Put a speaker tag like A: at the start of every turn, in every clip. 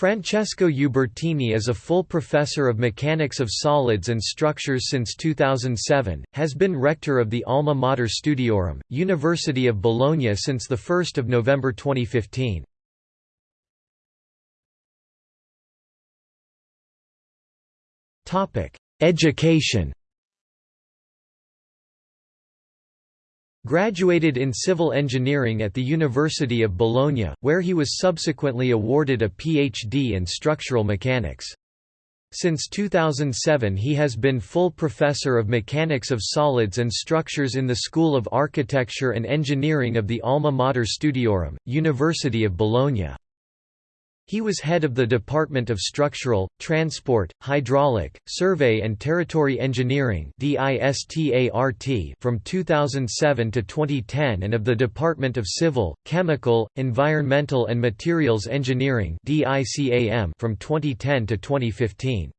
A: Francesco Ubertini is a full professor of mechanics of solids and structures since 2007, has been rector of the Alma Mater Studiorum, University of Bologna since 1 November 2015. Education Graduated in civil engineering at the University of Bologna, where he was subsequently awarded a PhD in structural mechanics. Since 2007 he has been full professor of mechanics of solids and structures in the School of Architecture and Engineering of the Alma Mater Studiorum, University of Bologna. He was head of the Department of Structural, Transport, Hydraulic, Survey and Territory Engineering from 2007 to 2010 and of the Department of Civil, Chemical, Environmental and Materials Engineering from 2010 to 2015.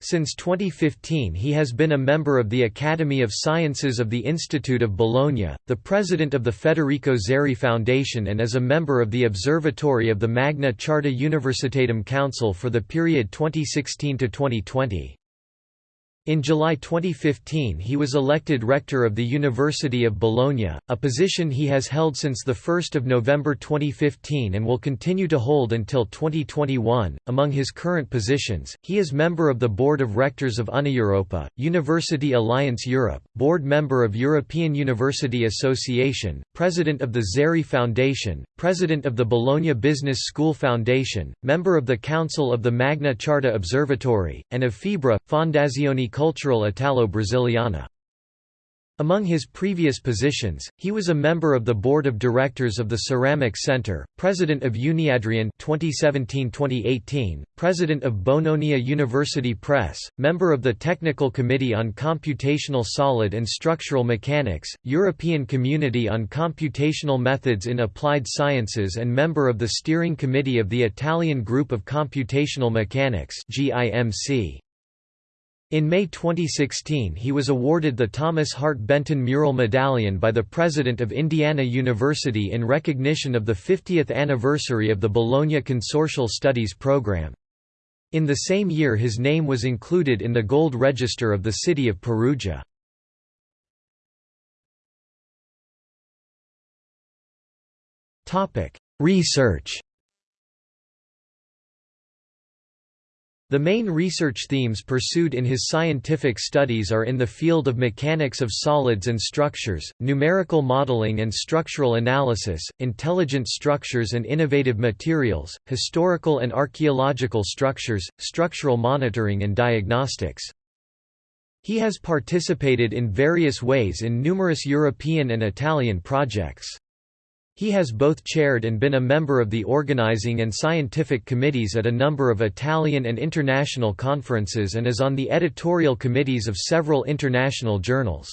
A: Since 2015 he has been a member of the Academy of Sciences of the Institute of Bologna, the president of the Federico Zeri Foundation and is a member of the Observatory of the Magna Charta Universitatum Council for the period 2016–2020. In July 2015 he was elected rector of the University of Bologna, a position he has held since 1 November 2015 and will continue to hold until 2021. Among his current positions, he is member of the Board of Rectors of Una Europa, University Alliance Europe, board member of European University Association, president of the Zeri Foundation, president of the Bologna Business School Foundation, member of the Council of the Magna Charta Observatory, and of FIBRA, Fondazione Cultural Italo-Brasiliana. Among his previous positions, he was a member of the board of directors of the Ceramic Center, president of UniAdrion 2017-2018, president of Bononia University Press, member of the Technical Committee on Computational Solid and Structural Mechanics, European Community on Computational Methods in Applied Sciences and member of the Steering Committee of the Italian Group of Computational Mechanics GIMC. In May 2016 he was awarded the Thomas Hart Benton Mural Medallion by the President of Indiana University in recognition of the 50th anniversary of the Bologna Consortial Studies program. In the same year his name was included in the Gold Register of the city of Perugia. Research The main research themes pursued in his scientific studies are in the field of mechanics of solids and structures, numerical modeling and structural analysis, intelligent structures and innovative materials, historical and archaeological structures, structural monitoring and diagnostics. He has participated in various ways in numerous European and Italian projects. He has both chaired and been a member of the organizing and scientific committees at a number of Italian and international conferences and is on the editorial committees of several international journals.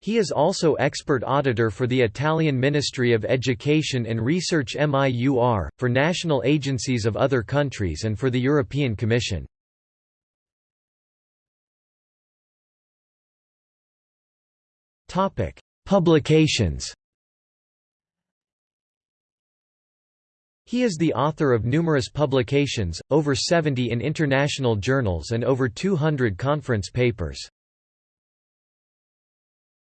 A: He is also expert auditor for the Italian Ministry of Education and Research MIUR, for national agencies of other countries and for the European Commission. Publications He is the author of numerous publications, over 70 in international journals and over 200 conference papers.